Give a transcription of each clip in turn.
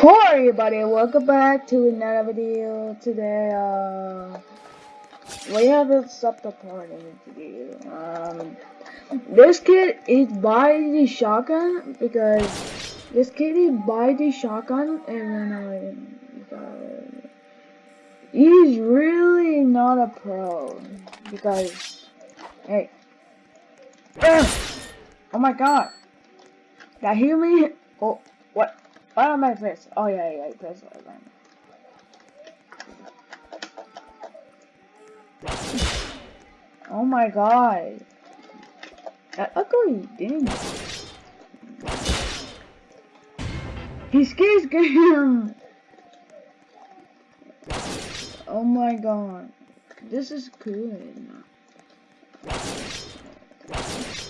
Hello everybody, welcome back to another video. Today, uh, we have a supper party to do. Um, this kid is by the shotgun because this kid is by the shotgun and then uh, he's really not a pro because, hey, oh my god, that hear me? Oh? Why am I press? Oh yeah, yeah, right Oh my god. That ugly thing. He scares him. Oh my god. This is good.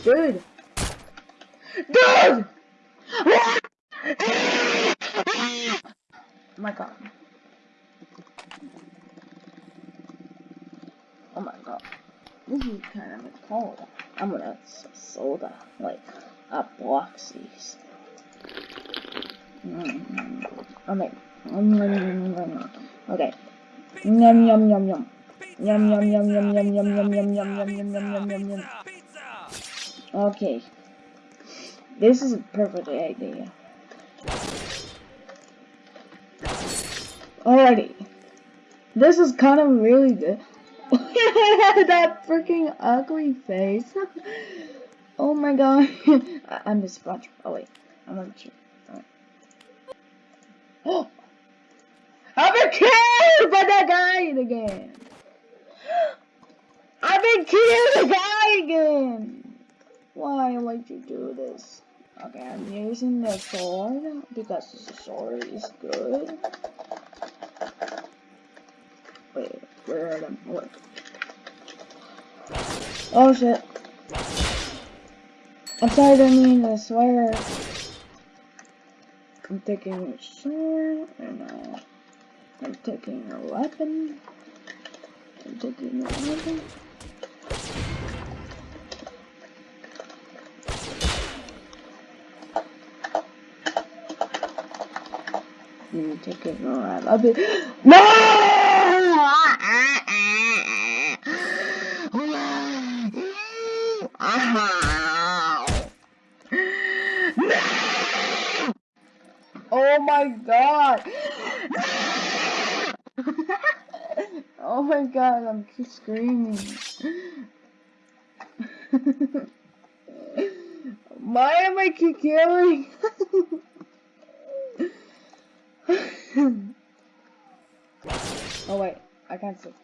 Good. Good! Oh my god. Oh my god. This is kind of cold. I'm gonna soda, like a boxies. Mm, okay. Okay. Yum yum yum yum. Yum yum yum yum yum yum yum yum yum yum yum yum yum yum. Okay. This is a perfect idea. Alrighty. This is kind of really good. that freaking ugly face. oh my god. I am the sponge. Oh wait. I'm not sure. I've been killed by that guy again. I've been killed the guy again. Why would you do this? Okay, I'm using the sword because the sword is good. Wait, where are them? What? Oh shit. I'm sorry, I didn't mean to swear. I'm taking a sword, and uh, I'm taking a weapon. I'm taking a weapon. You take around. I'll be no. Uh-huh. Oh my god! oh my god, I'm screaming. Why am I keep killing? oh wait, I can't see.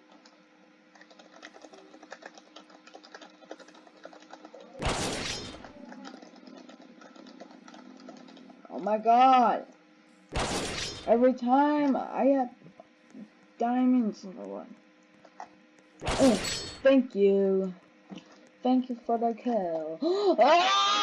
Oh my god. Every time I have diamonds in the one. Oh, thank you. Thank you for the kill. oh, the ah!